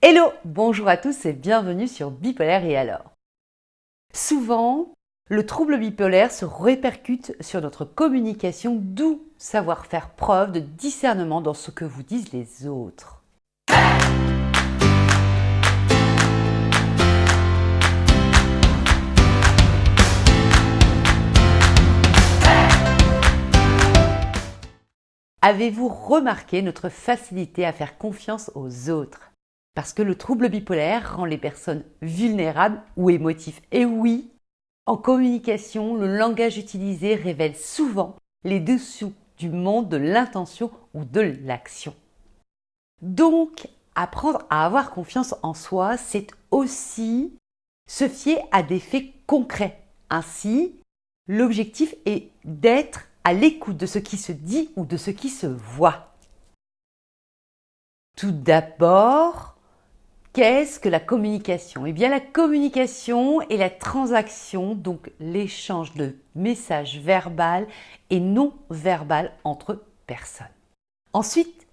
Hello Bonjour à tous et bienvenue sur Bipolaire et alors Souvent, le trouble bipolaire se répercute sur notre communication, d'où savoir faire preuve de discernement dans ce que vous disent les autres. Avez-vous remarqué notre facilité à faire confiance aux autres? Parce que le trouble bipolaire rend les personnes vulnérables ou émotifs. Et oui, en communication, le langage utilisé révèle souvent les dessous du monde de l'intention ou de l'action. Donc, apprendre à avoir confiance en soi, c'est aussi se fier à des faits concrets. Ainsi, l'objectif est d'être à l'écoute de ce qui se dit ou de ce qui se voit. Tout d'abord, Qu'est-ce que la communication? Eh bien la communication est la transaction, donc l'échange de messages verbal et non verbal entre personnes. Ensuite,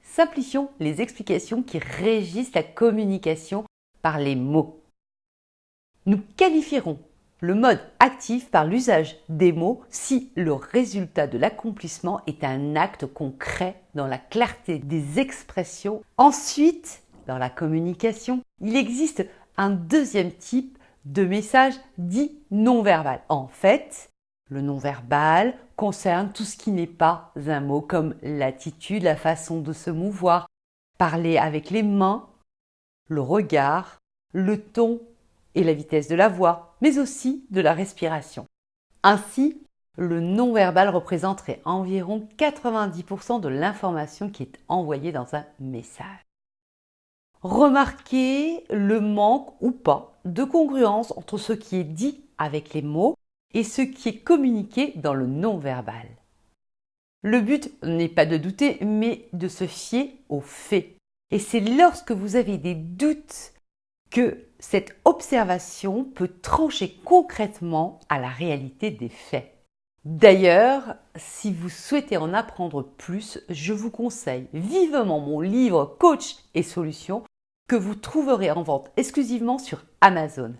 simplifions les explications qui régissent la communication par les mots. Nous qualifierons le mode actif par l'usage des mots si le résultat de l'accomplissement est un acte concret dans la clarté des expressions. Ensuite, dans la communication, il existe un deuxième type de message dit non-verbal. En fait, le non-verbal concerne tout ce qui n'est pas un mot comme l'attitude, la façon de se mouvoir, parler avec les mains, le regard, le ton et la vitesse de la voix, mais aussi de la respiration. Ainsi, le non-verbal représenterait environ 90% de l'information qui est envoyée dans un message. Remarquez le manque ou pas de congruence entre ce qui est dit avec les mots et ce qui est communiqué dans le non-verbal. Le but n'est pas de douter, mais de se fier aux faits. Et c'est lorsque vous avez des doutes que cette observation peut trancher concrètement à la réalité des faits. D'ailleurs, si vous souhaitez en apprendre plus, je vous conseille vivement mon livre Coach et Solutions que vous trouverez en vente exclusivement sur Amazon.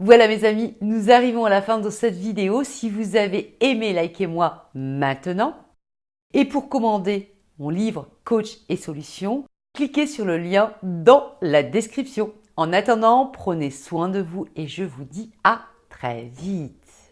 Voilà mes amis, nous arrivons à la fin de cette vidéo. Si vous avez aimé, likez-moi maintenant. Et pour commander mon livre Coach et Solutions, cliquez sur le lien dans la description. En attendant, prenez soin de vous et je vous dis à très vite.